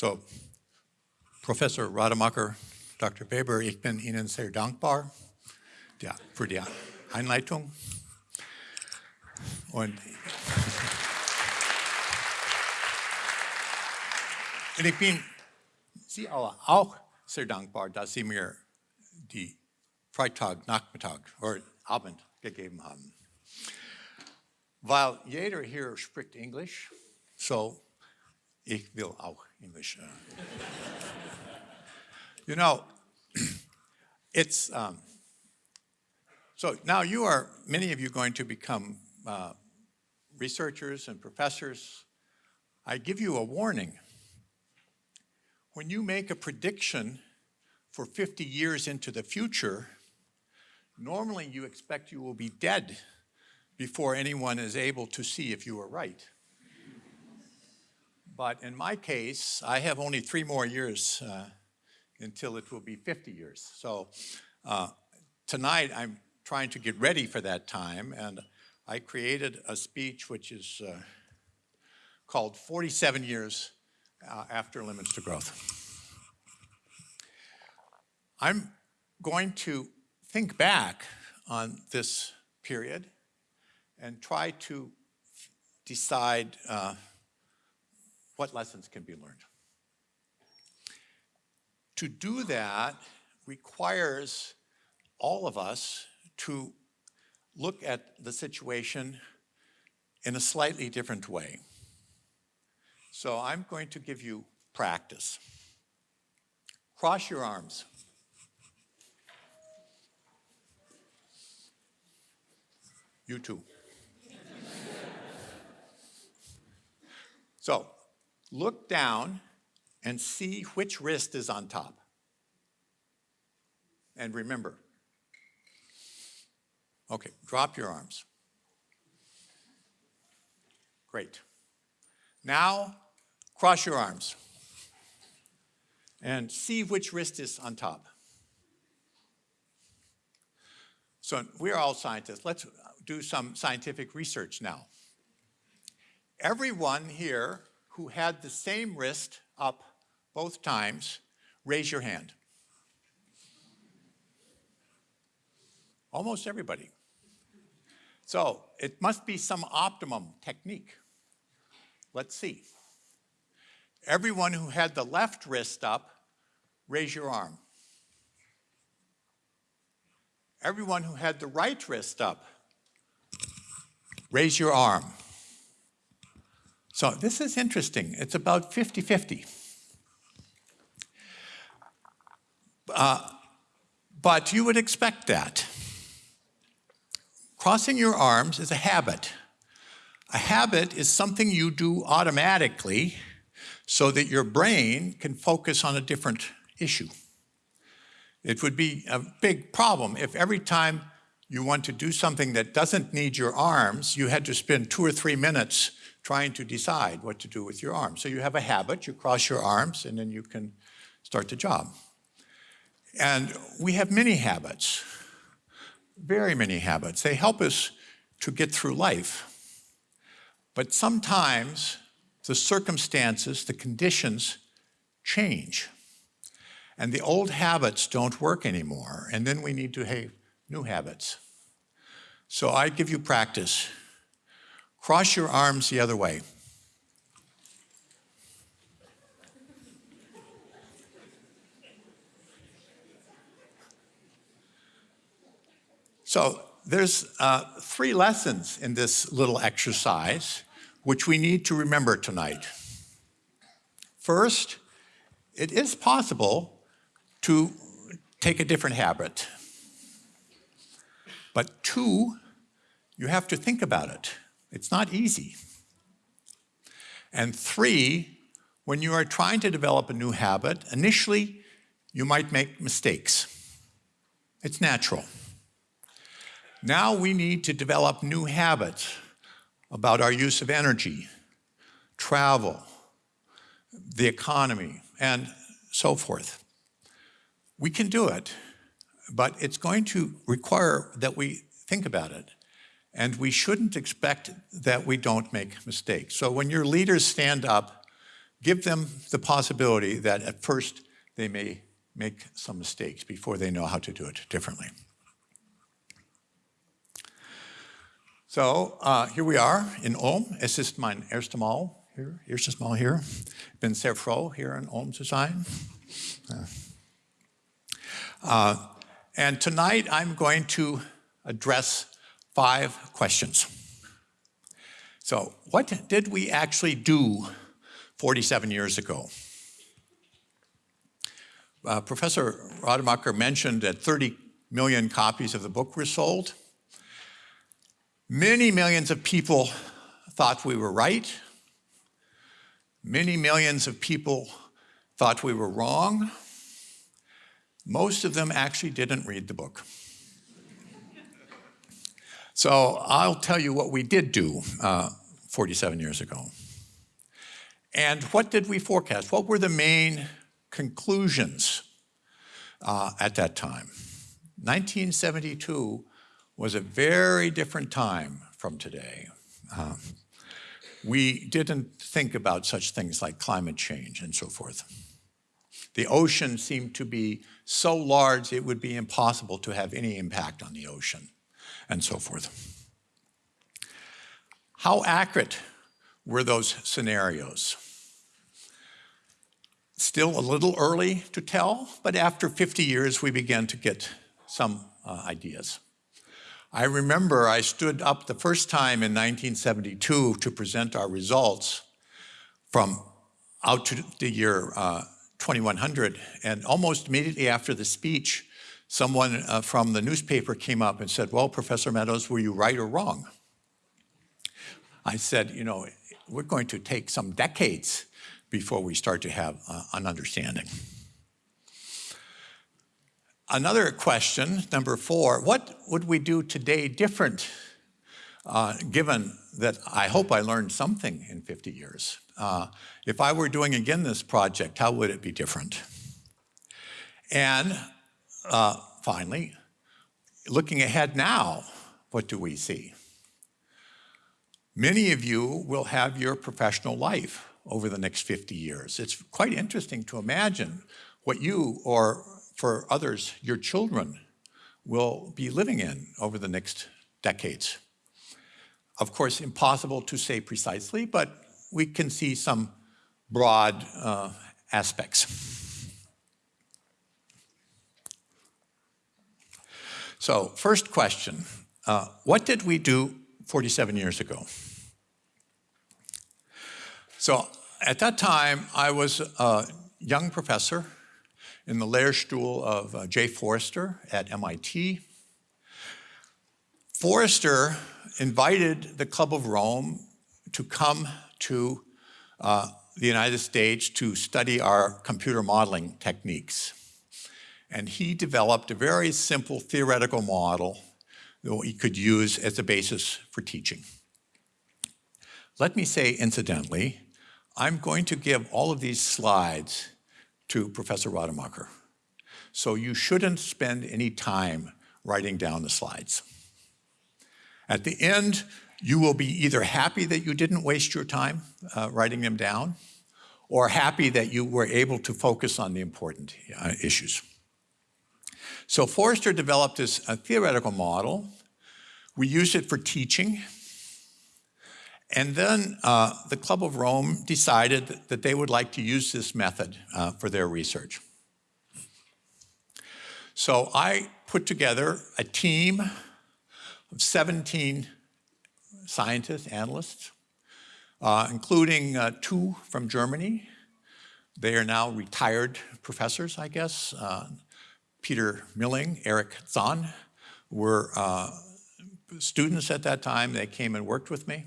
So, Professor Rademacher, Dr. Weber, ich bin Ihnen sehr dankbar für die Einleitung. Und, und ich bin Sie auch sehr dankbar, dass Sie mir die Freitag, Nachmittag oder Abend gegeben haben. Weil jeder hier spricht Englisch, so ich will auch Englisch. Uh, you know, it's, um, so now you are, many of you going to become uh, researchers and professors. I give you a warning. When you make a prediction for 50 years into the future, normally you expect you will be dead before anyone is able to see if you are right. But in my case, I have only three more years uh, until it will be 50 years. So uh, tonight I'm trying to get ready for that time and I created a speech which is uh, called 47 Years uh, After Limits to Growth. I'm going to think back on this period and try to decide uh, what lessons can be learned. To do that requires all of us to look at the situation in a slightly different way. So I'm going to give you practice. Cross your arms. You too. so look down and see which wrist is on top. And remember, okay, drop your arms. Great. Now, cross your arms and see which wrist is on top. So we're all scientists. Let's do some scientific research now. Everyone here who had the same wrist up both times, raise your hand. Almost everybody. So it must be some optimum technique. Let's see. Everyone who had the left wrist up, raise your arm. Everyone who had the right wrist up, Raise your arm. So this is interesting. It's about 50-50. Uh, but you would expect that. Crossing your arms is a habit. A habit is something you do automatically so that your brain can focus on a different issue. It would be a big problem if every time you want to do something that doesn't need your arms, you had to spend two or three minutes trying to decide what to do with your arms. So you have a habit, you cross your arms, and then you can start the job. And we have many habits, very many habits. They help us to get through life. But sometimes the circumstances, the conditions change. And the old habits don't work anymore. And then we need to have new habits. So I give you practice. Cross your arms the other way. So there's uh, three lessons in this little exercise which we need to remember tonight. First, it is possible to take a different habit. But two, you have to think about it. It's not easy. And three, when you are trying to develop a new habit, initially you might make mistakes. It's natural. Now we need to develop new habits about our use of energy, travel, the economy, and so forth. We can do it but it's going to require that we think about it. And we shouldn't expect that we don't make mistakes. So when your leaders stand up give them the possibility that at first they may make some mistakes before they know how to do it differently. So uh, here we are in Ulm. Es ist mein erster Mal hier, erstes Mal hier. Bin sehr froh, hier in Ulm zu sein. Uh, and tonight I'm going to address five questions. So what did we actually do 47 years ago? Uh, Professor Radermacher mentioned that 30 million copies of the book were sold. Many millions of people thought we were right. Many millions of people thought we were wrong. Most of them actually didn't read the book. so I'll tell you what we did do uh, 47 years ago. And what did we forecast? What were the main conclusions uh, at that time? 1972 was a very different time from today. Uh, we didn't think about such things like climate change and so forth. The ocean seemed to be so large it would be impossible to have any impact on the ocean and so forth. How accurate were those scenarios? Still a little early to tell, but after 50 years we began to get some uh, ideas. I remember I stood up the first time in 1972 to present our results from out to the year uh, 2100. And almost immediately after the speech, someone uh, from the newspaper came up and said, well, Professor Meadows, were you right or wrong? I said, you know, we're going to take some decades before we start to have uh, an understanding. Another question, number four, what would we do today different, uh, given that I hope I learned something in 50 years? Uh, if I were doing again this project, how would it be different? And uh, finally, looking ahead now, what do we see? Many of you will have your professional life over the next 50 years. It's quite interesting to imagine what you, or for others, your children, will be living in over the next decades. Of course, impossible to say precisely, but we can see some broad uh, aspects. So first question, uh, what did we do 47 years ago? So at that time, I was a young professor in the Lehrstuhl of uh, Jay Forrester at MIT. Forrester invited the Club of Rome to come to uh, the United States to study our computer modeling techniques. And he developed a very simple theoretical model that we could use as a basis for teaching. Let me say, incidentally, I'm going to give all of these slides to Professor Radermacher. So you shouldn't spend any time writing down the slides. At the end, you will be either happy that you didn't waste your time uh, writing them down or happy that you were able to focus on the important uh, issues. So Forrester developed this theoretical model. We used it for teaching. And then uh, the Club of Rome decided that they would like to use this method uh, for their research. So I put together a team of 17 scientists, analysts, uh, including uh, two from Germany. They are now retired professors, I guess. Uh, Peter Milling, Eric Zahn were uh, students at that time. They came and worked with me.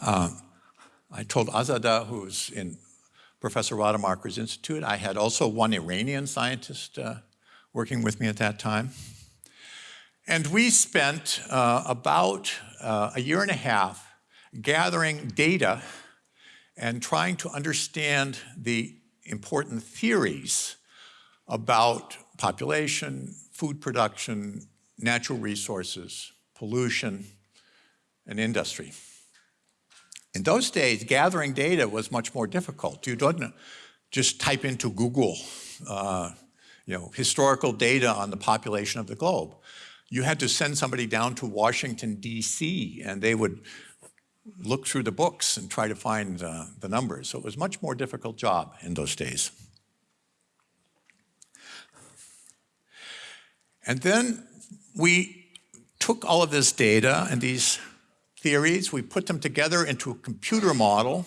Uh, I told Azada, who's in Professor Radermacher's institute, I had also one Iranian scientist uh, working with me at that time. And we spent uh, about uh, a year and a half gathering data and trying to understand the important theories about population, food production, natural resources, pollution, and industry. In those days, gathering data was much more difficult. You don't just type into Google, uh, you know, historical data on the population of the globe. You had to send somebody down to Washington, D.C., and they would look through the books and try to find uh, the numbers. So it was a much more difficult job in those days. And then we took all of this data and these theories, we put them together into a computer model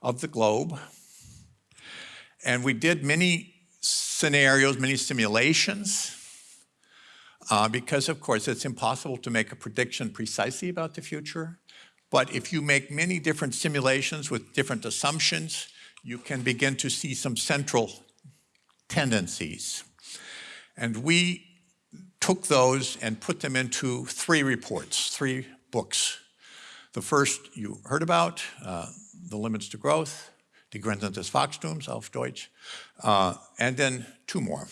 of the globe. And we did many scenarios, many simulations, uh, because of course it's impossible to make a prediction precisely about the future. But if you make many different simulations with different assumptions, you can begin to see some central tendencies. And we took those and put them into three reports, three books. The first you heard about, uh, The Limits to Growth, Die Grenzen des Wachstums auf Deutsch, uh, and then two more,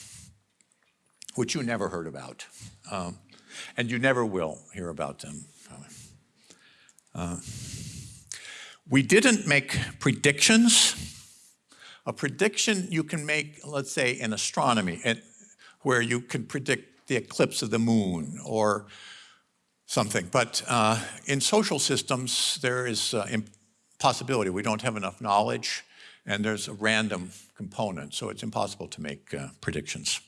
which you never heard about. Um, and you never will hear about them. Uh, we didn't make predictions. A prediction you can make, let's say, in astronomy, where you can predict the eclipse of the moon or something. But uh, in social systems, there is uh, impossibility. We don't have enough knowledge, and there's a random component, so it's impossible to make uh, predictions.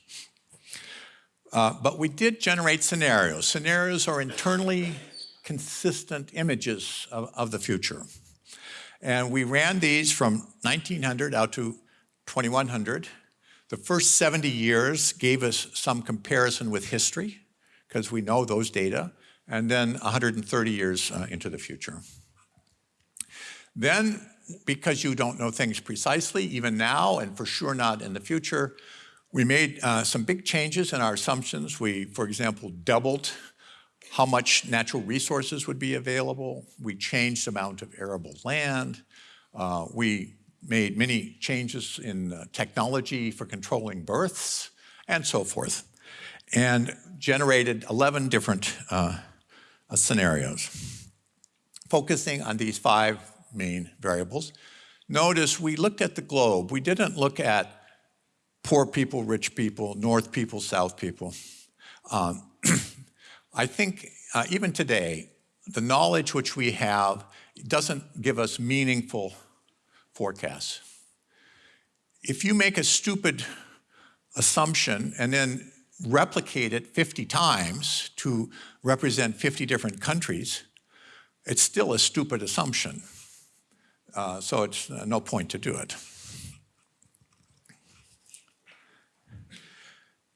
Uh, but we did generate scenarios. Scenarios are internally consistent images of, of the future. And we ran these from 1900 out to 2100. The first 70 years gave us some comparison with history, because we know those data, and then 130 years uh, into the future. Then, because you don't know things precisely, even now, and for sure not in the future, we made uh, some big changes in our assumptions. We, for example, doubled how much natural resources would be available. We changed the amount of arable land. Uh, we made many changes in uh, technology for controlling births and so forth, and generated 11 different uh, scenarios, focusing on these five main variables. Notice we looked at the globe. We didn't look at poor people, rich people, north people, south people. Um, I think uh, even today, the knowledge which we have doesn't give us meaningful forecasts. If you make a stupid assumption and then replicate it 50 times to represent 50 different countries, it's still a stupid assumption. Uh, so it's uh, no point to do it.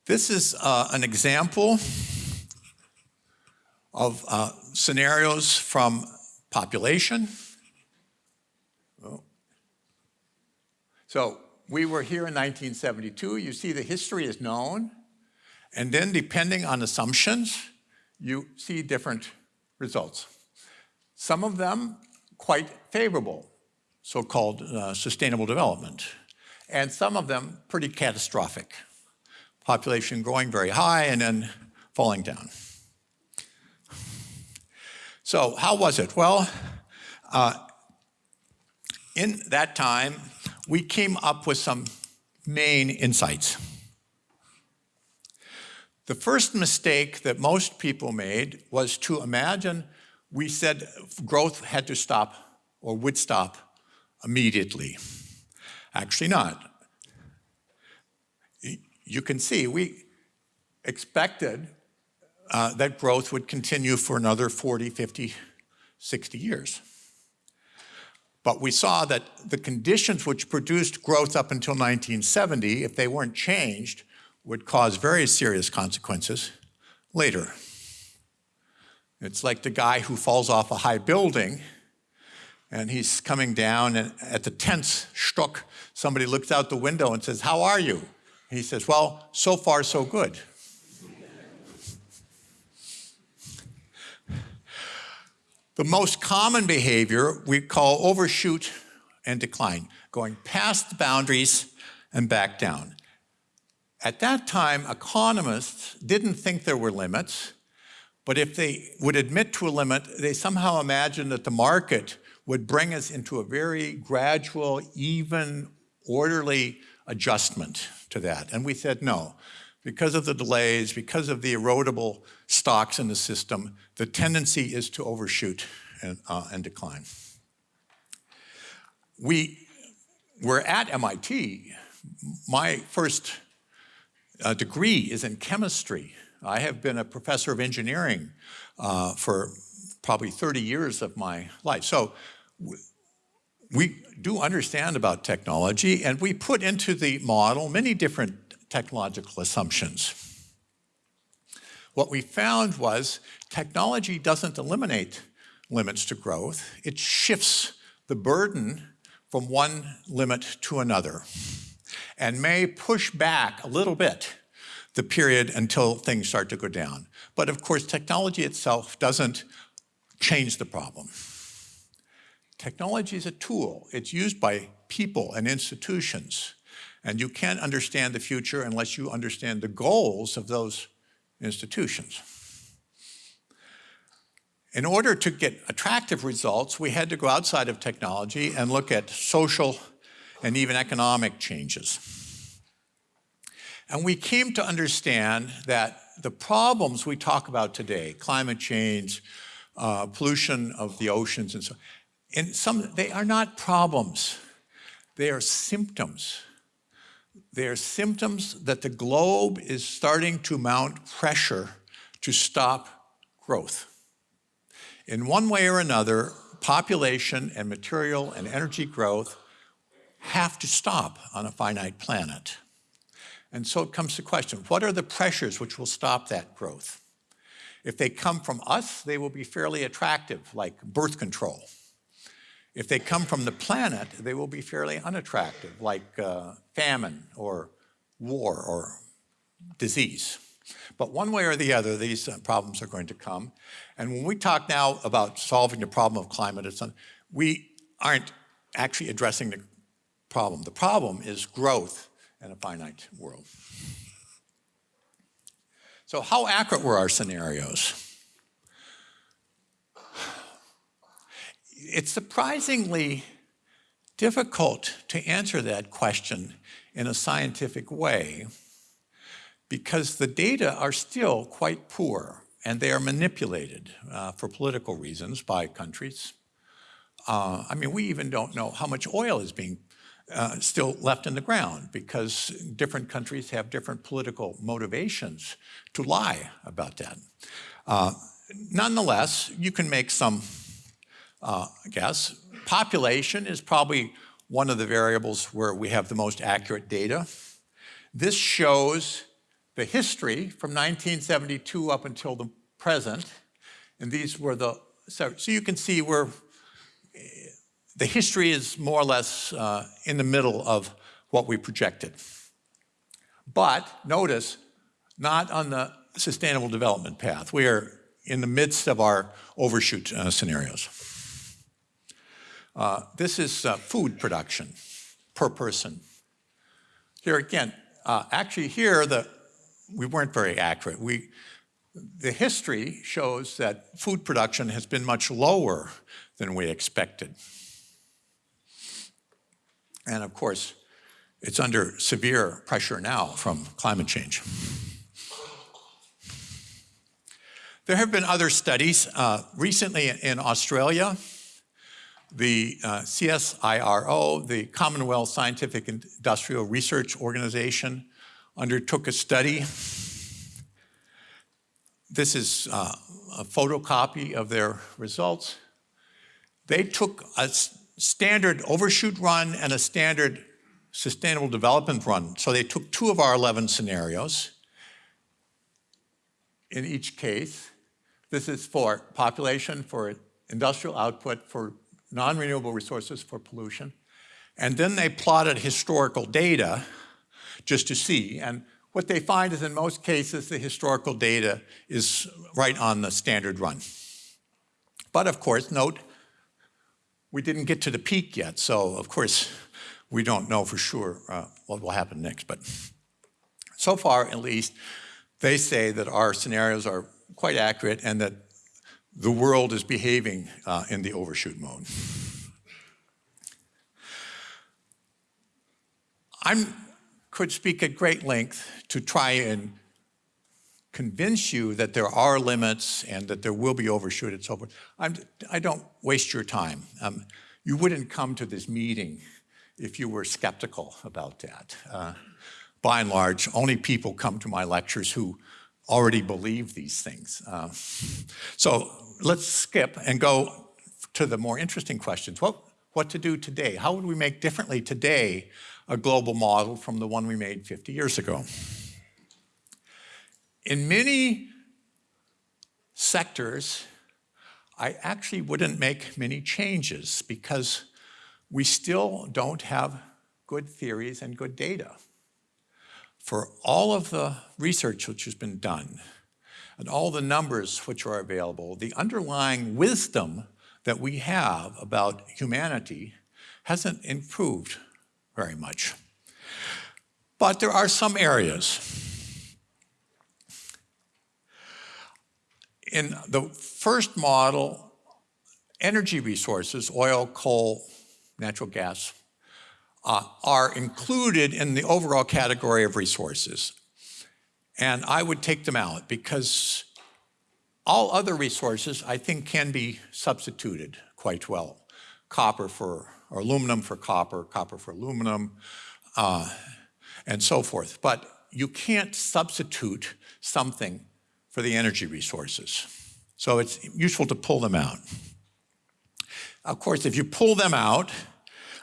This is uh, an example of uh, scenarios from population. So we were here in 1972. You see the history is known. And then depending on assumptions, you see different results. Some of them quite favorable, so-called uh, sustainable development. And some of them pretty catastrophic. Population growing very high and then falling down. So how was it? Well, uh, in that time, we came up with some main insights. The first mistake that most people made was to imagine we said growth had to stop or would stop immediately. Actually not. You can see we expected uh, that growth would continue for another 40, 50, 60 years. But we saw that the conditions which produced growth up until 1970, if they weren't changed, would cause very serious consequences later. It's like the guy who falls off a high building and he's coming down and at the 10th stock, somebody looks out the window and says, how are you? He says, well, so far so good. The most common behavior we call overshoot and decline, going past the boundaries and back down. At that time, economists didn't think there were limits, but if they would admit to a limit, they somehow imagined that the market would bring us into a very gradual, even, orderly adjustment to that. And we said no. Because of the delays, because of the erodible stocks in the system, the tendency is to overshoot and, uh, and decline. We were at MIT. My first uh, degree is in chemistry. I have been a professor of engineering uh, for probably 30 years of my life. So we do understand about technology and we put into the model many different technological assumptions. What we found was technology doesn't eliminate limits to growth, it shifts the burden from one limit to another and may push back a little bit the period until things start to go down. But of course, technology itself doesn't change the problem. Technology is a tool. It's used by people and institutions. And you can't understand the future unless you understand the goals of those institutions. In order to get attractive results, we had to go outside of technology and look at social and even economic changes. And we came to understand that the problems we talk about today, climate change, uh, pollution of the oceans and so and some, they are not problems. They are symptoms. They are symptoms that the globe is starting to mount pressure to stop growth. In one way or another, population and material and energy growth have to stop on a finite planet. And so it comes to question, what are the pressures which will stop that growth? If they come from us, they will be fairly attractive, like birth control. If they come from the planet, they will be fairly unattractive, like uh, famine or war or disease. But one way or the other, these uh, problems are going to come. And when we talk now about solving the problem of climate, it's, we aren't actually addressing the problem. The problem is growth in a finite world. So how accurate were our scenarios? It's surprisingly difficult to answer that question in a scientific way because the data are still quite poor and they are manipulated uh, for political reasons by countries. Uh, I mean, we even don't know how much oil is being uh, still left in the ground because different countries have different political motivations to lie about that. Uh, nonetheless, you can make some uh, guess. Population is probably one of the variables where we have the most accurate data. This shows the history from 1972 up until the present. And these were the, so, so you can see where the history is more or less uh, in the middle of what we projected. But notice, not on the sustainable development path. We are in the midst of our overshoot uh, scenarios. Uh, this is uh, food production per person. Here again, uh, actually here the, we weren't very accurate. We, the history shows that food production has been much lower than we expected. And of course, it's under severe pressure now from climate change. There have been other studies. Uh, recently in Australia, the uh, CSIRO, the Commonwealth Scientific Industrial Research Organization, undertook a study. This is uh, a photocopy of their results. They took a standard overshoot run and a standard sustainable development run. So they took two of our 11 scenarios in each case. This is for population, for industrial output, for non-renewable resources for pollution. And then they plotted historical data just to see. And what they find is in most cases, the historical data is right on the standard run. But of course, note, we didn't get to the peak yet. So of course, we don't know for sure uh, what will happen next. But so far, at least, they say that our scenarios are quite accurate and that the world is behaving uh, in the overshoot mode. I could speak at great length to try and convince you that there are limits and that there will be overshoot and so forth. I'm, I do not waste your time. Um, you wouldn't come to this meeting if you were skeptical about that. Uh, by and large, only people come to my lectures who already believe these things. Uh, so let's skip and go to the more interesting questions. What, what to do today? How would we make differently today a global model from the one we made 50 years ago? In many sectors, I actually wouldn't make many changes because we still don't have good theories and good data. For all of the research which has been done and all the numbers which are available, the underlying wisdom that we have about humanity hasn't improved very much. But there are some areas. In the first model, energy resources, oil, coal, natural gas, uh, are included in the overall category of resources. And I would take them out because all other resources, I think, can be substituted quite well. Copper for, or aluminum for copper, copper for aluminum, uh, and so forth. But you can't substitute something for the energy resources. So it's useful to pull them out. Of course, if you pull them out,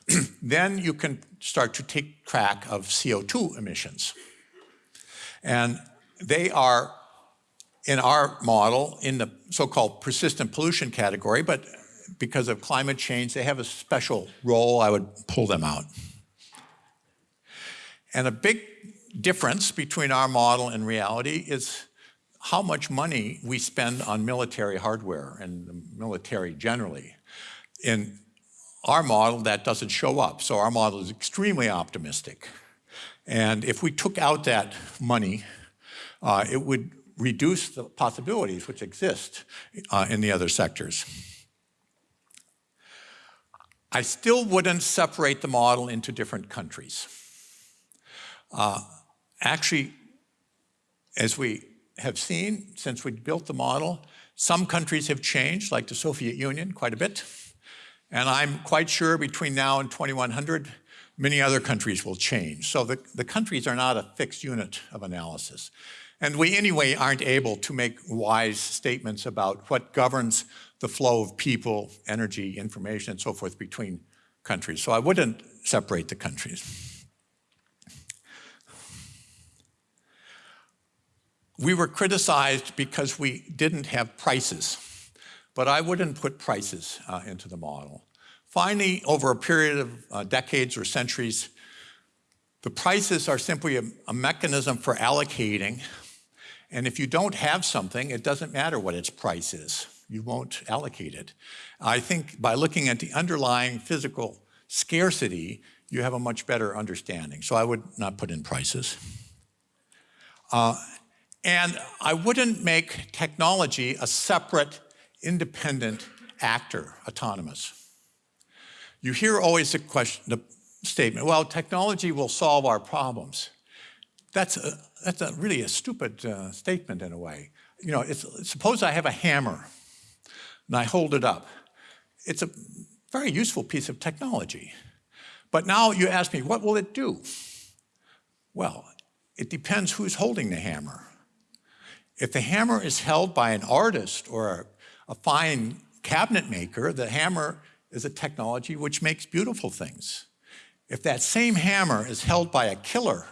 then you can start to take track of CO2 emissions. And they are in our model in the so-called persistent pollution category, but because of climate change, they have a special role. I would pull them out. And a big difference between our model and reality is how much money we spend on military hardware and the military generally. In our model, that doesn't show up. So our model is extremely optimistic. And if we took out that money, uh, it would reduce the possibilities which exist uh, in the other sectors. I still wouldn't separate the model into different countries. Uh, actually, as we have seen since we built the model, some countries have changed, like the Soviet Union, quite a bit. And I'm quite sure between now and 2100, many other countries will change. So the, the countries are not a fixed unit of analysis. And we anyway aren't able to make wise statements about what governs the flow of people, energy, information, and so forth between countries. So I wouldn't separate the countries. We were criticized because we didn't have prices, but I wouldn't put prices uh, into the model. Finally, over a period of uh, decades or centuries, the prices are simply a, a mechanism for allocating and if you don't have something, it doesn't matter what its price is. You won't allocate it. I think by looking at the underlying physical scarcity, you have a much better understanding. So I would not put in prices. Uh, and I wouldn't make technology a separate, independent actor, autonomous. You hear always the question, the statement, well, technology will solve our problems. That's a, that's a really a stupid uh, statement in a way. You know, suppose I have a hammer and I hold it up. It's a very useful piece of technology. But now you ask me, what will it do? Well, it depends who's holding the hammer. If the hammer is held by an artist or a, fine cabinet maker, the hammer is a technology which makes beautiful things. If that same hammer is held by a killer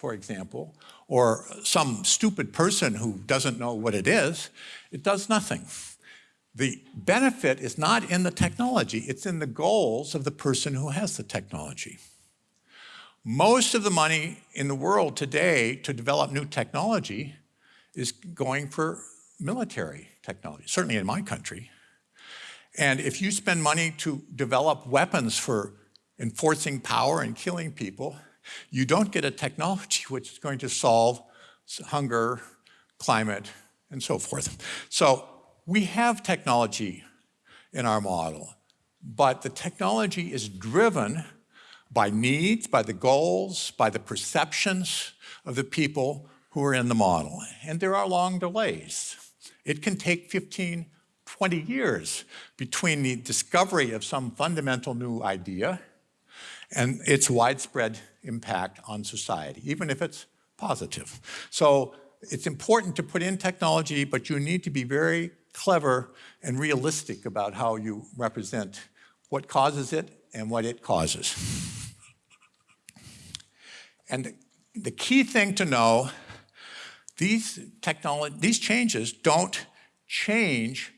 for example, or some stupid person who doesn't know what it is, it does nothing. The benefit is not in the technology, it's in the goals of the person who has the technology. Most of the money in the world today to develop new technology is going for military technology, certainly in my country. And if you spend money to develop weapons for enforcing power and killing people, you don't get a technology which is going to solve hunger, climate, and so forth. So we have technology in our model, but the technology is driven by needs, by the goals, by the perceptions of the people who are in the model. And there are long delays. It can take 15, 20 years between the discovery of some fundamental new idea and its widespread impact on society, even if it's positive. So it's important to put in technology, but you need to be very clever and realistic about how you represent what causes it and what it causes. And the key thing to know, these technology, these changes don't change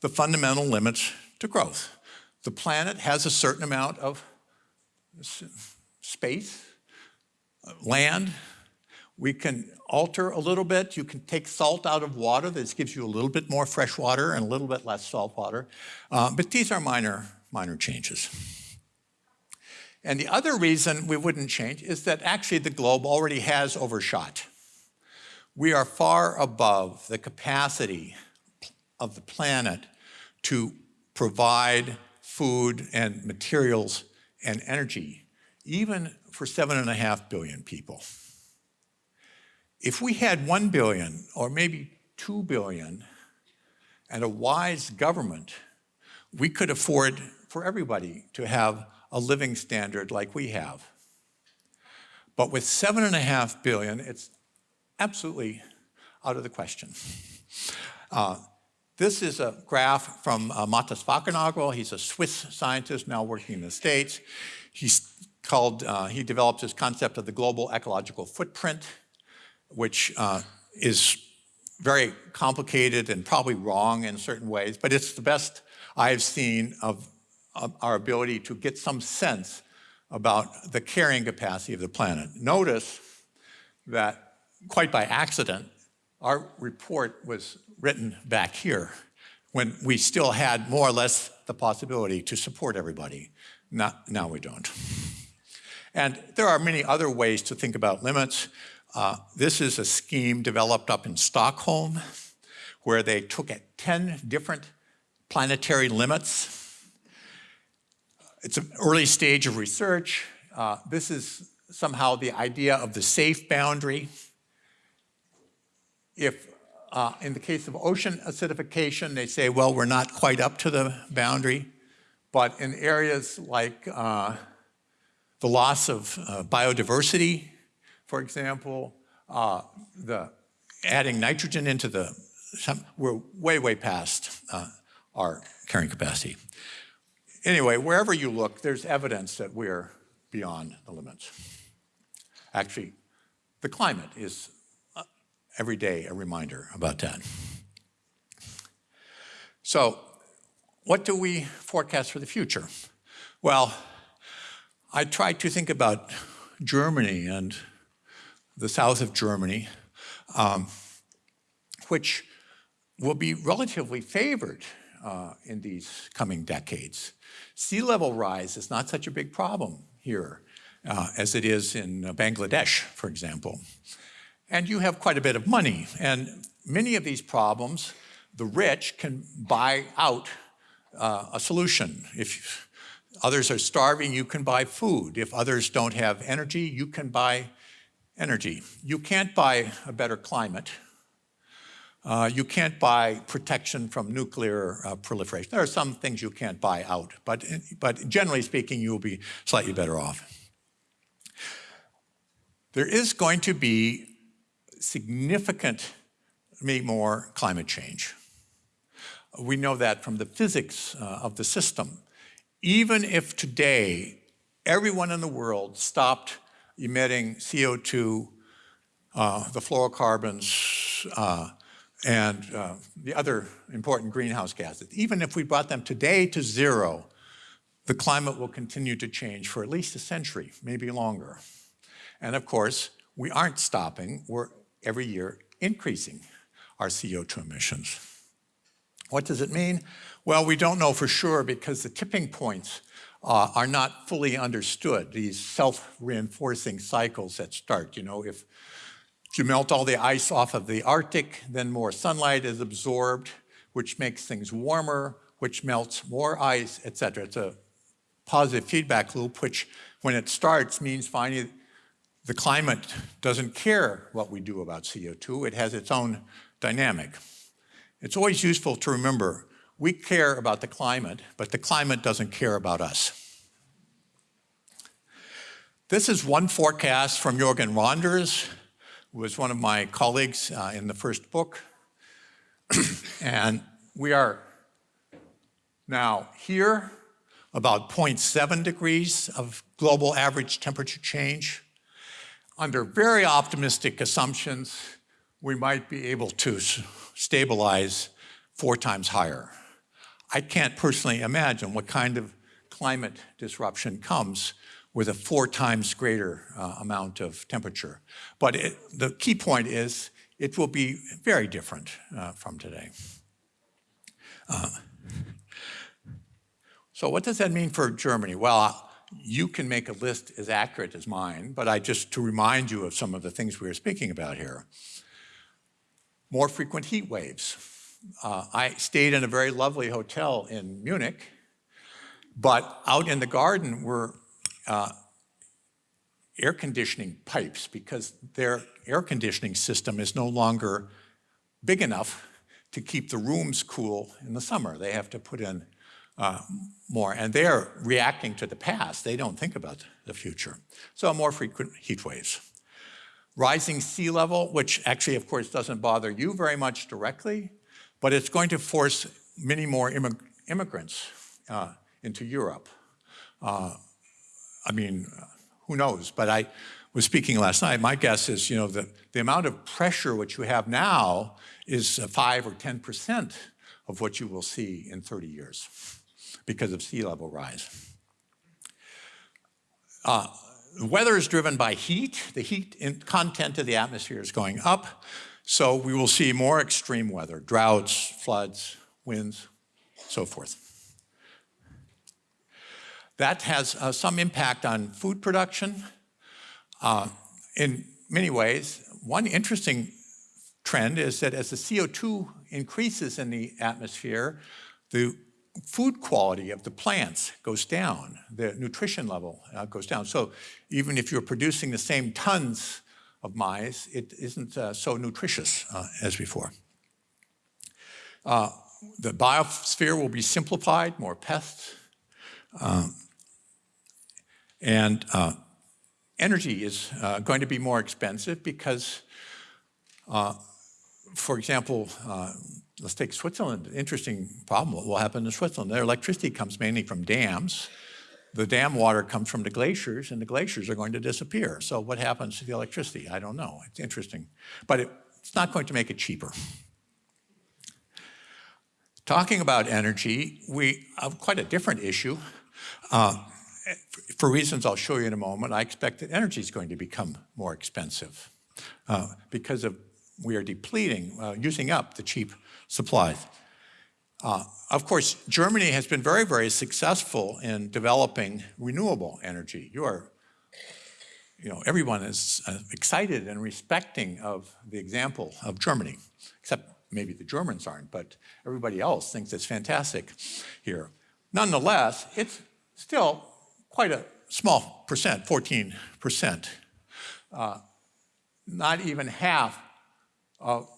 the fundamental limits to growth. The planet has a certain amount of space, land. We can alter a little bit. You can take salt out of water. This gives you a little bit more fresh water and a little bit less salt water. Uh, but these are minor, minor changes. And the other reason we wouldn't change is that actually the globe already has overshot. We are far above the capacity of the planet to provide food and materials and energy, even for seven and a half billion people. If we had one billion or maybe two billion and a wise government, we could afford for everybody to have a living standard like we have. But with seven and a half billion, it's absolutely out of the question. Uh, this is a graph from uh, Wackernagel. He's a Swiss scientist now working in the States. He's called, uh, he developed this concept of the global ecological footprint, which uh, is very complicated and probably wrong in certain ways, but it's the best I've seen of, of our ability to get some sense about the carrying capacity of the planet. Notice that quite by accident, our report was written back here when we still had more or less the possibility to support everybody. Not, now we don't. And there are many other ways to think about limits. Uh, this is a scheme developed up in Stockholm where they took 10 different planetary limits. It's an early stage of research. Uh, this is somehow the idea of the safe boundary. If uh, in the case of ocean acidification, they say, well, we're not quite up to the boundary. But in areas like uh, the loss of uh, biodiversity, for example, uh, the adding nitrogen into the, we're way, way past uh, our carrying capacity. Anyway, wherever you look, there's evidence that we're beyond the limits. Actually, the climate is every day a reminder about that. So what do we forecast for the future? Well, I tried to think about Germany and the south of Germany, um, which will be relatively favored uh, in these coming decades. Sea level rise is not such a big problem here uh, as it is in Bangladesh, for example and you have quite a bit of money. And many of these problems, the rich can buy out uh, a solution. If others are starving, you can buy food. If others don't have energy, you can buy energy. You can't buy a better climate. Uh, you can't buy protection from nuclear uh, proliferation. There are some things you can't buy out, but, but generally speaking, you will be slightly better off. There is going to be significantly more climate change. We know that from the physics uh, of the system. Even if today everyone in the world stopped emitting CO2, uh, the fluorocarbons, uh, and uh, the other important greenhouse gases, even if we brought them today to zero, the climate will continue to change for at least a century, maybe longer. And of course, we aren't stopping. We're every year increasing our CO2 emissions. What does it mean? Well, we don't know for sure because the tipping points uh, are not fully understood, these self-reinforcing cycles that start. You know, if, you melt all the ice off of the Arctic, then more sunlight is absorbed, which makes things warmer, which melts more ice, et cetera. It's a positive feedback loop, which when it starts means finding the climate doesn't care what we do about CO2. It has its own dynamic. It's always useful to remember we care about the climate, but the climate doesn't care about us. This is one forecast from Jorgen Randers, who was one of my colleagues uh, in the first book. and we are now here, about 0.7 degrees of global average temperature change. Under very optimistic assumptions, we might be able to stabilize four times higher. I can't personally imagine what kind of climate disruption comes with a four times greater uh, amount of temperature. But it, the key point is it will be very different uh, from today. Uh, so what does that mean for Germany? Well, you can make a list as accurate as mine, but I just to remind you of some of the things we were speaking about here. More frequent heat waves. Uh, I stayed in a very lovely hotel in Munich, but out in the garden were uh, air conditioning pipes because their air conditioning system is no longer big enough to keep the rooms cool in the summer. They have to put in uh, more, and they're reacting to the past. They don't think about the future. So more frequent heat waves. Rising sea level, which actually, of course, doesn't bother you very much directly, but it's going to force many more immig immigrants uh, into Europe. Uh, I mean, who knows? But I was speaking last night. My guess is, you know, the, the amount of pressure which you have now is 5 or 10% of what you will see in 30 years because of sea level rise. Uh, the weather is driven by heat. The heat content of the atmosphere is going up. So we will see more extreme weather, droughts, floods, winds, so forth. That has uh, some impact on food production. Uh, in many ways, one interesting trend is that as the CO2 increases in the atmosphere, the food quality of the plants goes down, the nutrition level uh, goes down. So even if you're producing the same tons of maize, it isn't uh, so nutritious uh, as before. Uh, the biosphere will be simplified, more pests. Um, and uh, energy is uh, going to be more expensive because, for example, let's take Switzerland. Interesting problem. What will happen in Switzerland? Their electricity comes mainly from dams. The dam water comes from the glaciers, and the glaciers are going to disappear. So what happens to the electricity? I don't know. It's interesting. But it, it's not going to make it cheaper. Talking about energy, we have quite a different issue. Uh, for reasons I'll show you in a moment, I expect that energy is going to become more expensive uh, because of we are depleting, uh, using up the cheap supplies. Uh, of course, Germany has been very, very successful in developing renewable energy. You are, you know, everyone is uh, excited and respecting of the example of Germany, except maybe the Germans aren't, but everybody else thinks it's fantastic here. Nonetheless, it's still quite a small percent, 14%. Uh, not even half of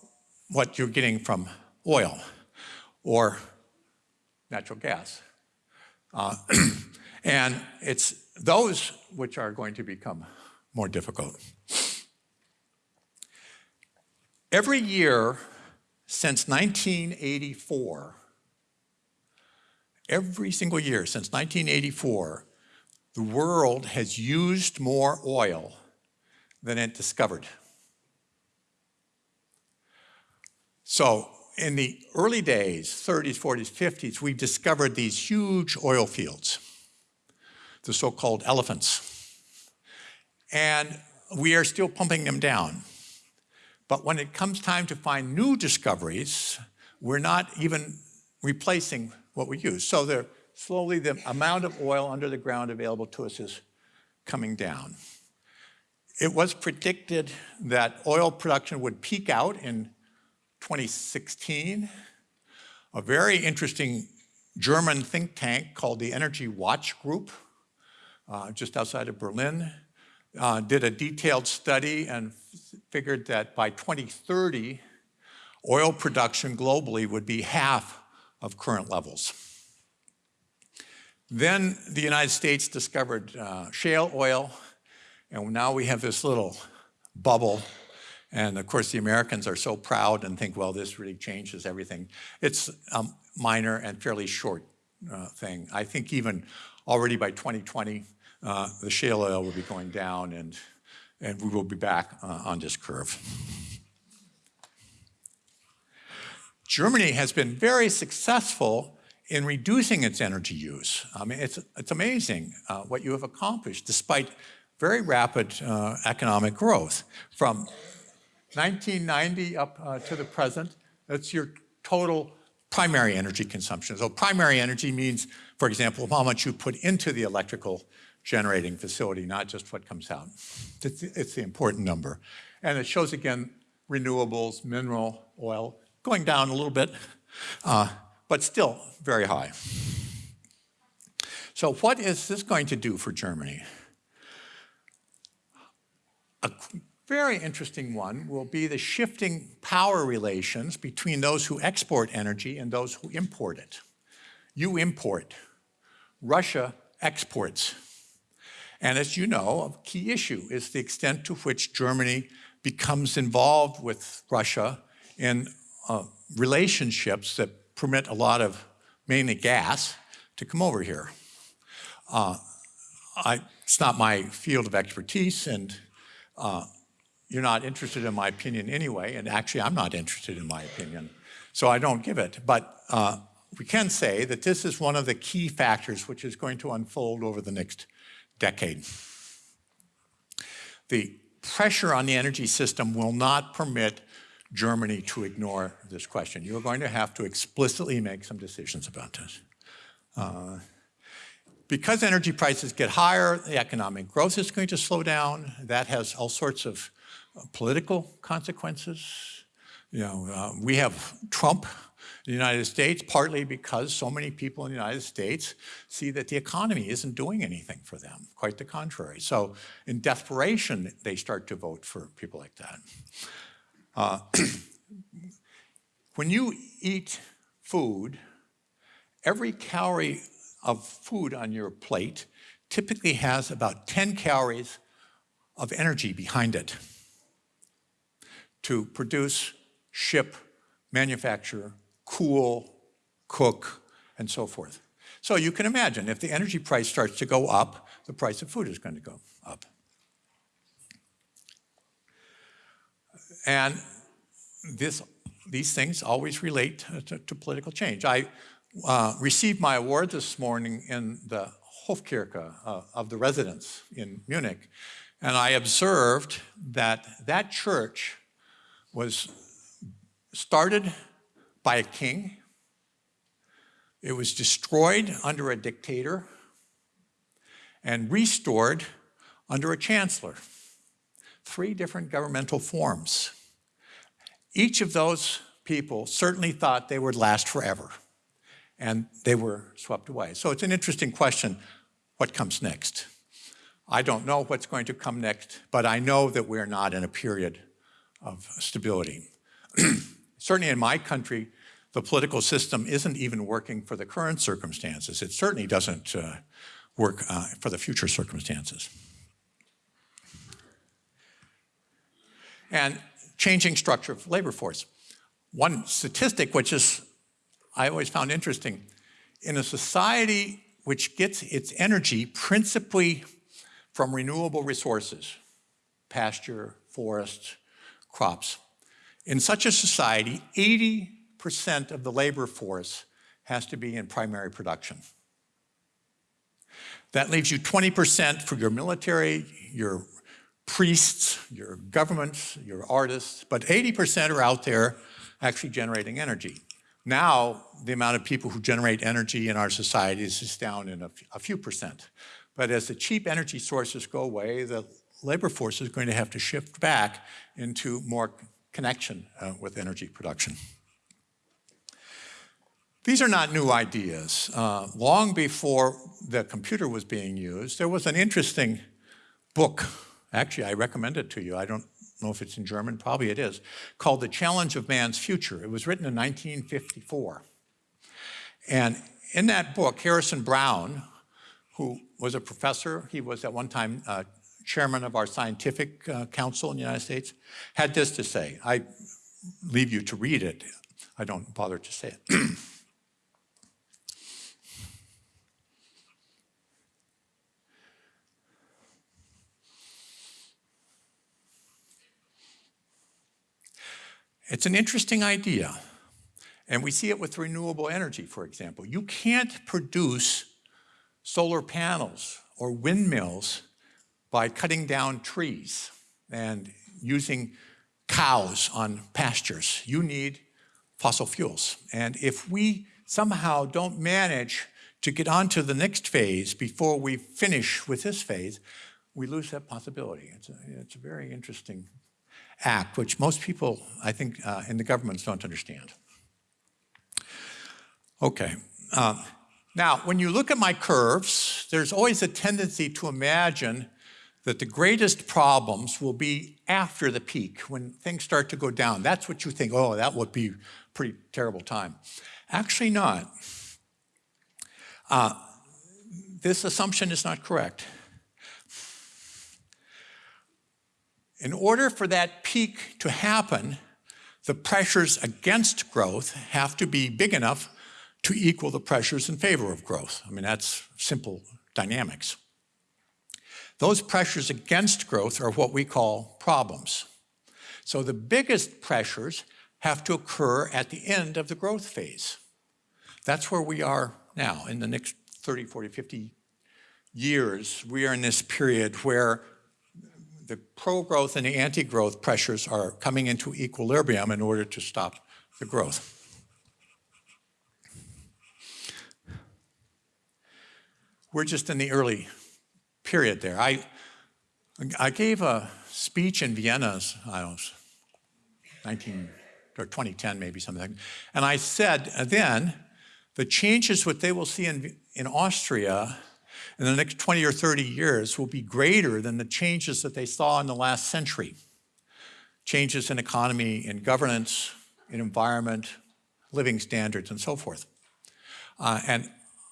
what you're getting from oil or natural gas. Uh, and it's those which are going to become more difficult. Every year since 1984, every single year since 1984, the world has used more oil than it discovered. So in the early days, 30s, 40s, 50s, we discovered these huge oil fields, the so-called elephants. And we are still pumping them down. But when it comes time to find new discoveries, we're not even replacing what we use. So they're slowly the amount of oil under the ground available to us is coming down. It was predicted that oil production would peak out in 2016. A very interesting German think tank called the Energy Watch Group, uh, just outside of Berlin, uh, did a detailed study and figured that by 2030, oil production globally would be half of current levels. Then the United States discovered uh, shale oil, and now we have this little bubble. And of course, the Americans are so proud and think, well, this really changes everything. It's a minor and fairly short uh, thing. I think even already by 2020, uh, the shale oil will be going down and, and we will be back uh, on this curve. Germany has been very successful in reducing its energy use. I mean, it's, it's amazing uh, what you have accomplished despite very rapid uh, economic growth. From 1990 up uh, to the present, that's your total primary energy consumption. So primary energy means, for example, how much you put into the electrical generating facility, not just what comes out. It's, it's the important number. And it shows again renewables, mineral, oil, going down a little bit. Uh, but still very high. So what is this going to do for Germany? A very interesting one will be the shifting power relations between those who export energy and those who import it. You import, Russia exports. And as you know, a key issue is the extent to which Germany becomes involved with Russia in uh, relationships that permit a lot of mainly gas to come over here. Uh, I, it's not my field of expertise and uh, you're not interested in my opinion anyway, and actually I'm not interested in my opinion, so I don't give it. But uh, we can say that this is one of the key factors which is going to unfold over the next decade. The pressure on the energy system will not permit Germany to ignore this question. You are going to have to explicitly make some decisions about this. Uh, because energy prices get higher, the economic growth is going to slow down. That has all sorts of political consequences. You know, uh, we have Trump in the United States, partly because so many people in the United States see that the economy isn't doing anything for them, quite the contrary. So in desperation, they start to vote for people like that. Uh, when you eat food, every calorie of food on your plate typically has about 10 calories of energy behind it to produce, ship, manufacture, cool, cook, and so forth. So you can imagine if the energy price starts to go up, the price of food is going to go up. And this, these things always relate to, to political change. I uh, received my award this morning in the Hofkirche uh, of the Residenz in Munich, and I observed that that church was started by a king, it was destroyed under a dictator, and restored under a chancellor three different governmental forms. Each of those people certainly thought they would last forever, and they were swept away. So it's an interesting question, what comes next? I don't know what's going to come next, but I know that we're not in a period of stability. certainly in my country, the political system isn't even working for the current circumstances. It certainly doesn't uh, work uh, for the future circumstances. And changing structure of labor force. One statistic which is, I always found interesting, in a society which gets its energy principally from renewable resources, pasture, forests, crops. In such a society, 80% of the labor force has to be in primary production. That leaves you 20% for your military, your priests, your governments, your artists, but 80% are out there actually generating energy. Now, the amount of people who generate energy in our societies is down in a, a few percent. But as the cheap energy sources go away, the labor force is going to have to shift back into more connection uh, with energy production. These are not new ideas. Uh, long before the computer was being used, there was an interesting book. Actually, I recommend it to you. I don't know if it's in German, probably it is, called The Challenge of Man's Future. It was written in 1954. And in that book, Harrison Brown, who was a professor, he was at one time uh, chairman of our scientific uh, council in the United States, had this to say. I leave you to read it. I don't bother to say it. It's an interesting idea. And we see it with renewable energy, for example. You can't produce solar panels or windmills by cutting down trees and using cows on pastures. You need fossil fuels. And if we somehow don't manage to get on to the next phase before we finish with this phase, we lose that possibility. It's a, it's a very interesting act, which most people, I think, uh, in the governments don't understand. Okay. Um, now, when you look at my curves, there's always a tendency to imagine that the greatest problems will be after the peak, when things start to go down. That's what you think, oh, that would be a pretty terrible time. Actually not. Uh, this assumption is not correct. In order for that peak to happen, the pressures against growth have to be big enough to equal the pressures in favor of growth. I mean, that's simple dynamics. Those pressures against growth are what we call problems. So the biggest pressures have to occur at the end of the growth phase. That's where we are now. In the next 30, 40, 50 years, we are in this period where the pro-growth and the anti-growth pressures are coming into equilibrium in order to stop the growth. We're just in the early period there. I, I gave a speech in Vienna, I know, 19 or 2010 maybe something, and I said then the changes what they will see in, in Austria in the next 20 or 30 years will be greater than the changes that they saw in the last century. Changes in economy, in governance, in environment, living standards, and so forth. Uh, and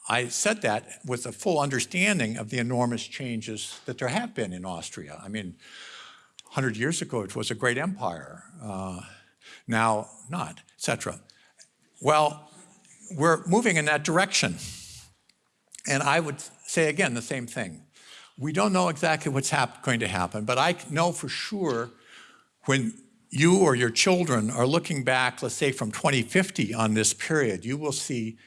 I said that with a full understanding of the enormous changes that there have been in Austria. I mean, 100 years ago, it was a great empire. Uh, now, not, etc. Well, we're moving in that direction. And I would say again the same thing. We don't know exactly what's going to happen, but I know for sure when you or your children are looking back, let's say from 2050 on this period, you will see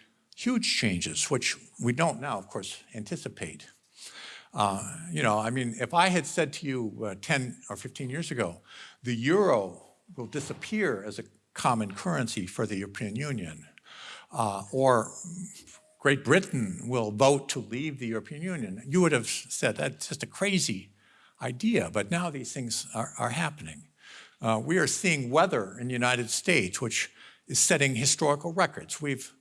huge changes, which we don't now, of course, anticipate. Uh, you know, I mean, if I had said to you uh, 10 or 15 years ago, the euro will disappear as a common currency for the European Union, uh, or Great Britain will vote to leave the European Union, you would have said that's just a crazy idea, but now these things are, are happening. Uh, we are seeing weather in the United States, which is setting historical records. We've,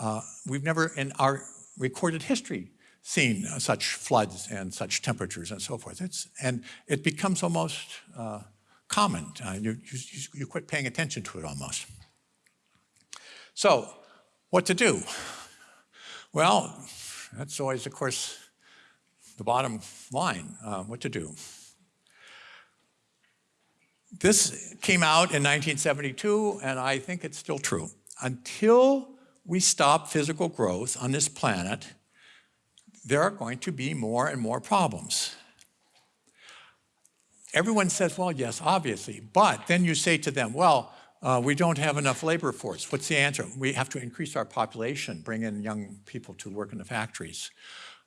uh, we've never in our recorded history seen uh, such floods and such temperatures and so forth. It's, and it becomes almost uh, common. Uh, you, you, you quit paying attention to it almost. So what to do? Well, that's always, of course, the bottom line, uh, what to do. This came out in 1972, and I think it's still true. Until we stop physical growth on this planet, there are going to be more and more problems. Everyone says, well, yes, obviously, but then you say to them, well, uh, we don't have enough labor force. What's the answer? We have to increase our population, bring in young people to work in the factories.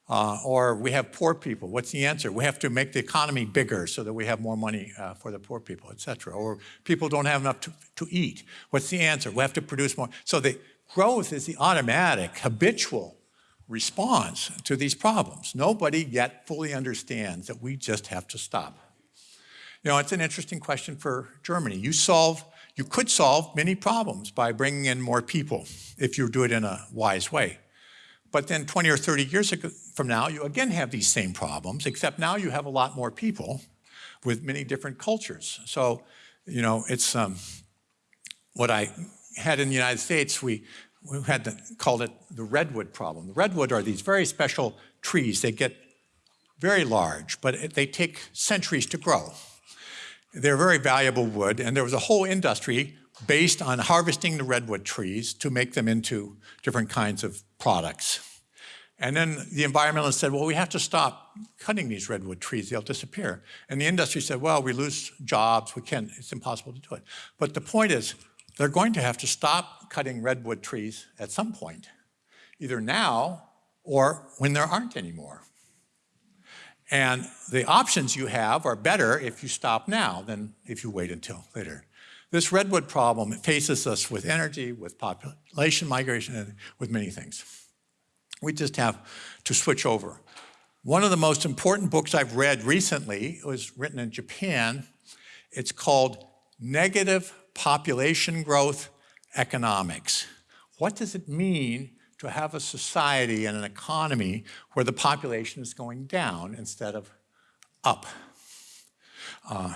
Uh, or we have poor people. What's the answer? We have to make the economy bigger so that we have more money uh, for the poor people, et cetera. Or people don't have enough to, to eat. What's the answer? We have to produce more. So the growth is the automatic, habitual response to these problems. Nobody yet fully understands that we just have to stop. You know, it's an interesting question for Germany. You solve you could solve many problems by bringing in more people if you do it in a wise way. But then 20 or 30 years from now, you again have these same problems, except now you have a lot more people with many different cultures. So, you know, it's um, what I had in the United States, we, we had to, called it the redwood problem. The redwood are these very special trees. They get very large, but they take centuries to grow. They're very valuable wood, and there was a whole industry based on harvesting the redwood trees to make them into different kinds of products. And then the environmentalists said, well, we have to stop cutting these redwood trees, they'll disappear. And the industry said, well, we lose jobs, we can't, it's impossible to do it. But the point is, they're going to have to stop cutting redwood trees at some point, either now or when there aren't any more. And the options you have are better if you stop now than if you wait until later. This redwood problem faces us with energy, with population migration, and with many things. We just have to switch over. One of the most important books I've read recently was written in Japan. It's called Negative Population Growth Economics. What does it mean to have a society and an economy where the population is going down instead of up? Uh,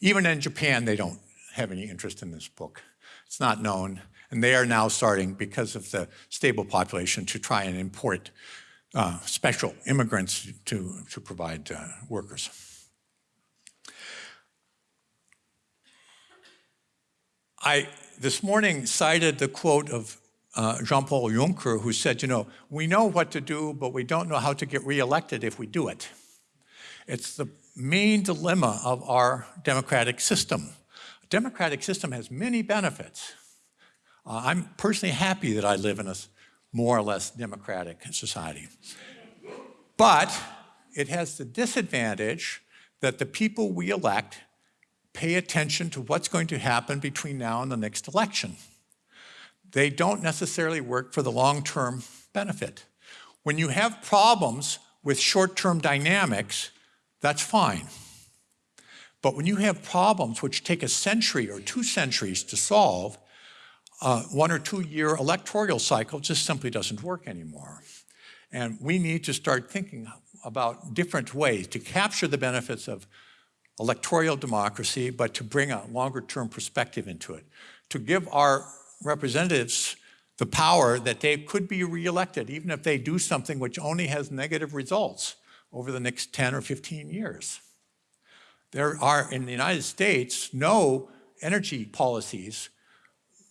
even in Japan, they don't have any interest in this book. It's not known. And they are now starting, because of the stable population, to try and import uh, special immigrants to, to provide uh, workers. I this morning cited the quote of uh, Jean-Paul Juncker, who said, you know, we know what to do, but we don't know how to get reelected if we do it. It's the main dilemma of our democratic system. A democratic system has many benefits. Uh, I'm personally happy that I live in a more or less democratic society. But it has the disadvantage that the people we elect pay attention to what's going to happen between now and the next election. They don't necessarily work for the long-term benefit. When you have problems with short-term dynamics, that's fine. But when you have problems which take a century or two centuries to solve, a one or two year electoral cycle just simply doesn't work anymore. And we need to start thinking about different ways to capture the benefits of electoral democracy, but to bring a longer term perspective into it, to give our representatives the power that they could be reelected, even if they do something which only has negative results over the next 10 or 15 years. There are, in the United States, no energy policies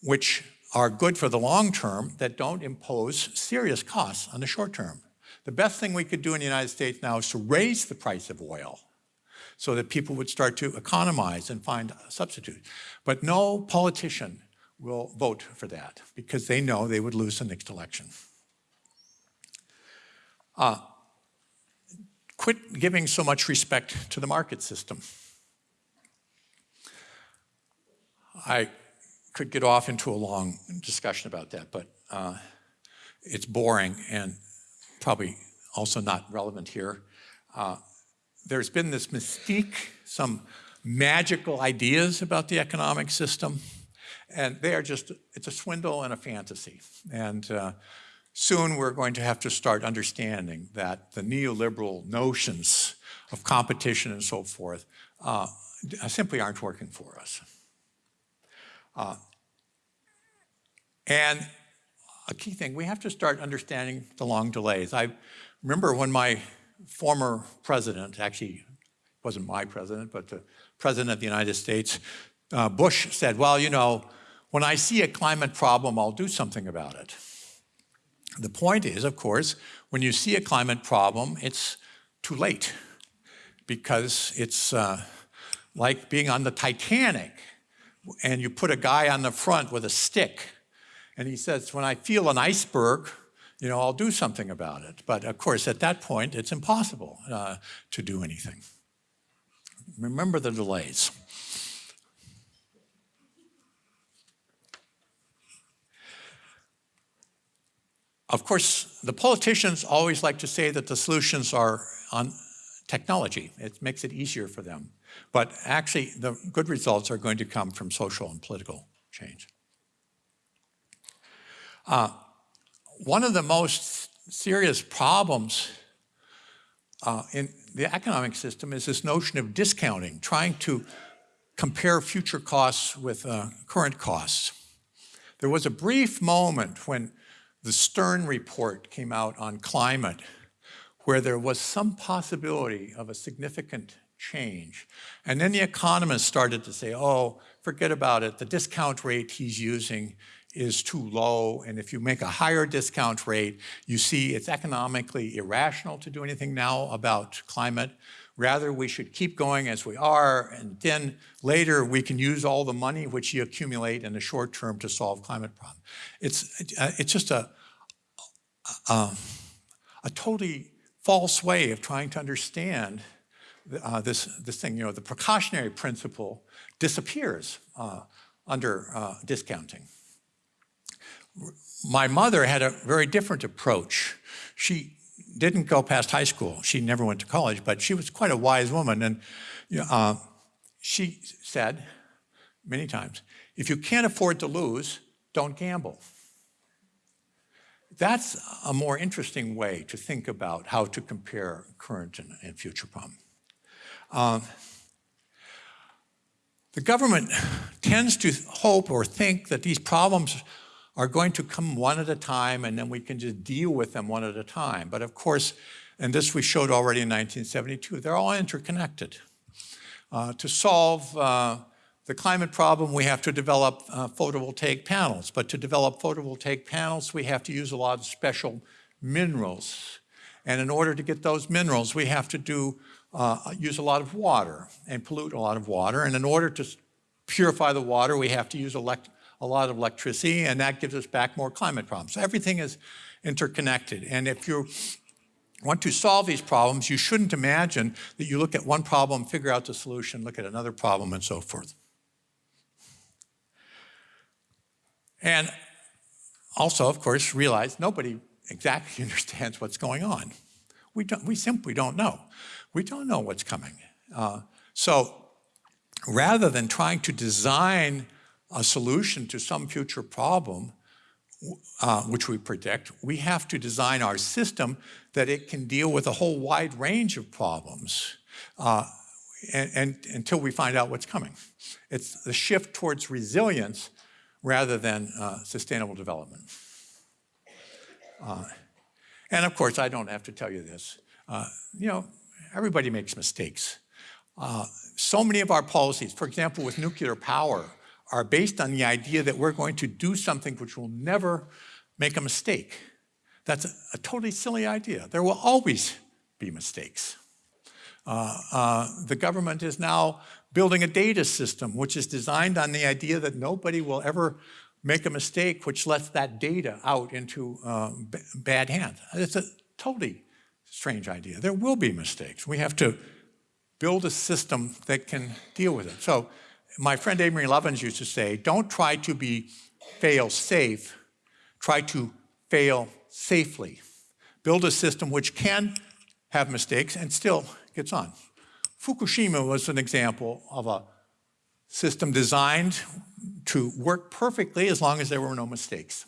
which are good for the long term that don't impose serious costs on the short term. The best thing we could do in the United States now is to raise the price of oil so that people would start to economize and find a substitute. But no politician will vote for that because they know they would lose the next election. Uh, quit giving so much respect to the market system. I could get off into a long discussion about that, but uh, it's boring and probably also not relevant here. Uh, there's been this mystique, some magical ideas about the economic system, and they are just, it's a swindle and a fantasy. And uh, soon we're going to have to start understanding that the neoliberal notions of competition and so forth uh, simply aren't working for us. Uh, and a key thing, we have to start understanding the long delays. I remember when my former president, actually wasn't my president, but the president of the United States, uh, Bush said, well, you know, when I see a climate problem, I'll do something about it. The point is, of course, when you see a climate problem, it's too late because it's uh, like being on the Titanic and you put a guy on the front with a stick and he says, when I feel an iceberg, you know, I'll do something about it. But of course, at that point, it's impossible uh, to do anything. Remember the delays. Of course, the politicians always like to say that the solutions are on technology. It makes it easier for them. But actually, the good results are going to come from social and political change. Uh, one of the most serious problems uh, in the economic system is this notion of discounting, trying to compare future costs with uh, current costs. There was a brief moment when the Stern report came out on climate where there was some possibility of a significant change. And then the economists started to say, oh, forget about it. The discount rate he's using is too low. And if you make a higher discount rate, you see it's economically irrational to do anything now about climate. Rather, we should keep going as we are, and then later we can use all the money which you accumulate in the short term to solve climate problems. It's, uh, it's just a, a, a totally false way of trying to understand uh, this, this thing. You know, the precautionary principle disappears uh, under uh, discounting my mother had a very different approach. She didn't go past high school. She never went to college, but she was quite a wise woman. And uh, she said many times, if you can't afford to lose, don't gamble. That's a more interesting way to think about how to compare current and, and future problems. Uh, the government tends to hope or think that these problems are going to come one at a time and then we can just deal with them one at a time. But of course, and this we showed already in 1972, they're all interconnected. Uh, to solve uh, the climate problem, we have to develop uh, photovoltaic panels. But to develop photovoltaic panels, we have to use a lot of special minerals. And in order to get those minerals, we have to do uh, use a lot of water and pollute a lot of water. And in order to purify the water, we have to use elect a lot of electricity, and that gives us back more climate problems. Everything is interconnected. And if you want to solve these problems, you shouldn't imagine that you look at one problem, figure out the solution, look at another problem, and so forth. And also, of course, realize nobody exactly understands what's going on. We, don't, we simply don't know. We don't know what's coming. Uh, so rather than trying to design a solution to some future problem, uh, which we predict, we have to design our system that it can deal with a whole wide range of problems uh, and, and, until we find out what's coming. It's the shift towards resilience rather than uh, sustainable development. Uh, and of course, I don't have to tell you this. Uh, you know, everybody makes mistakes. Uh, so many of our policies, for example, with nuclear power, are based on the idea that we're going to do something which will never make a mistake. That's a, a totally silly idea. There will always be mistakes. Uh, uh, the government is now building a data system which is designed on the idea that nobody will ever make a mistake which lets that data out into uh, bad hands. It's a totally strange idea. There will be mistakes. We have to build a system that can deal with it. So my friend Amory Lovins used to say, don't try to be fail safe, try to fail safely. Build a system which can have mistakes and still gets on. Fukushima was an example of a system designed to work perfectly as long as there were no mistakes.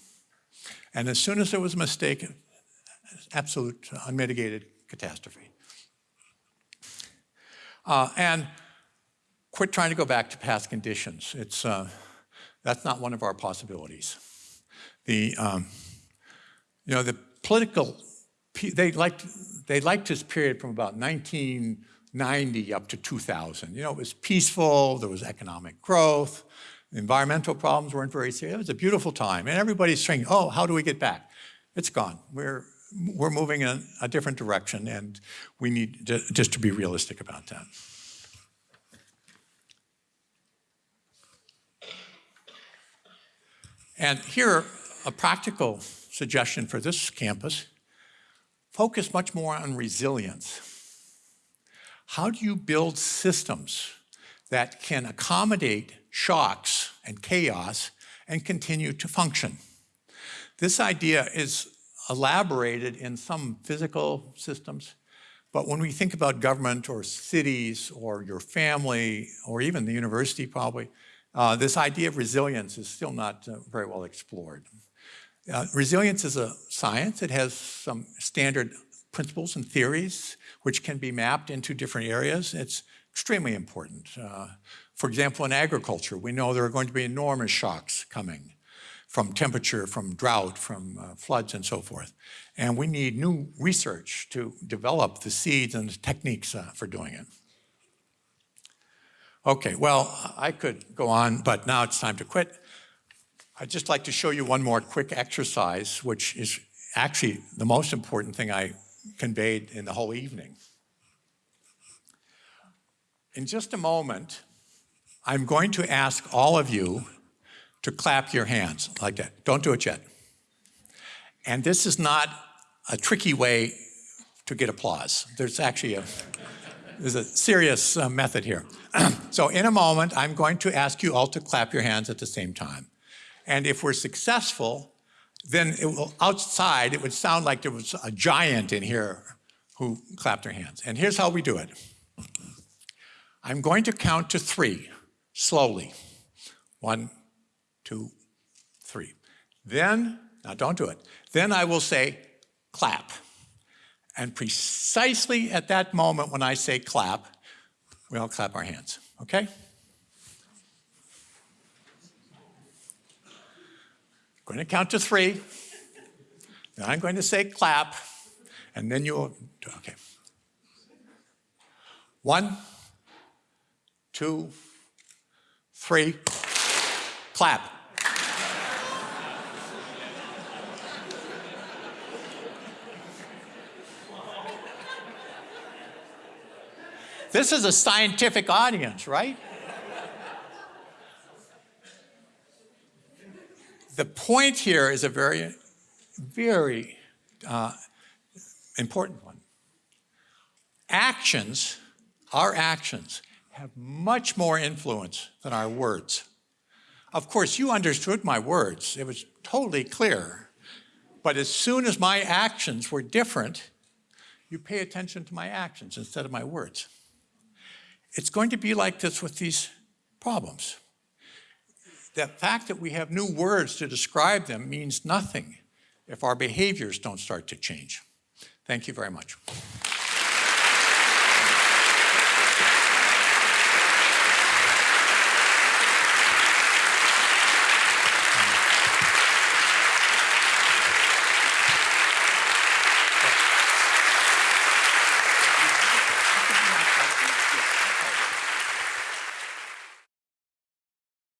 And as soon as there was a mistake, absolute unmitigated catastrophe. Uh, and quit trying to go back to past conditions. It's, uh, that's not one of our possibilities. The, um, you know, the political, they liked, they liked this period from about 1990 up to 2000. You know, it was peaceful, there was economic growth, environmental problems weren't very serious. It was a beautiful time. And everybody's saying, oh, how do we get back? It's gone. We're, we're moving in a different direction and we need to, just to be realistic about that. And here, a practical suggestion for this campus, focus much more on resilience. How do you build systems that can accommodate shocks and chaos and continue to function? This idea is elaborated in some physical systems, But when we think about government or cities or your family or even the university probably, uh, this idea of resilience is still not uh, very well explored. Uh, resilience is a science. It has some standard principles and theories which can be mapped into different areas. It's extremely important. Uh, for example, in agriculture, we know there are going to be enormous shocks coming from temperature, from drought, from uh, floods and so forth. And we need new research to develop the seeds and the techniques uh, for doing it. Okay, well, I could go on, but now it's time to quit. I'd just like to show you one more quick exercise, which is actually the most important thing I conveyed in the whole evening. In just a moment, I'm going to ask all of you to clap your hands like that. Don't do it yet. And this is not a tricky way to get applause. There's actually a, there's a serious uh, method here. so in a moment, I'm going to ask you all to clap your hands at the same time. And if we're successful, then it will, outside, it would sound like there was a giant in here who clapped their hands. And here's how we do it. I'm going to count to three, slowly. One, two, three. Then, now don't do it. Then I will say, clap. And precisely at that moment when I say clap, we all clap our hands, okay? going to count to three. Then I'm going to say clap, and then you'll, okay. One, two, three, clap. This is a scientific audience, right? the point here is a very, very uh, important one. Actions, our actions, have much more influence than our words. Of course, you understood my words. It was totally clear. But as soon as my actions were different, you pay attention to my actions instead of my words. It's going to be like this with these problems. The fact that we have new words to describe them means nothing if our behaviors don't start to change. Thank you very much.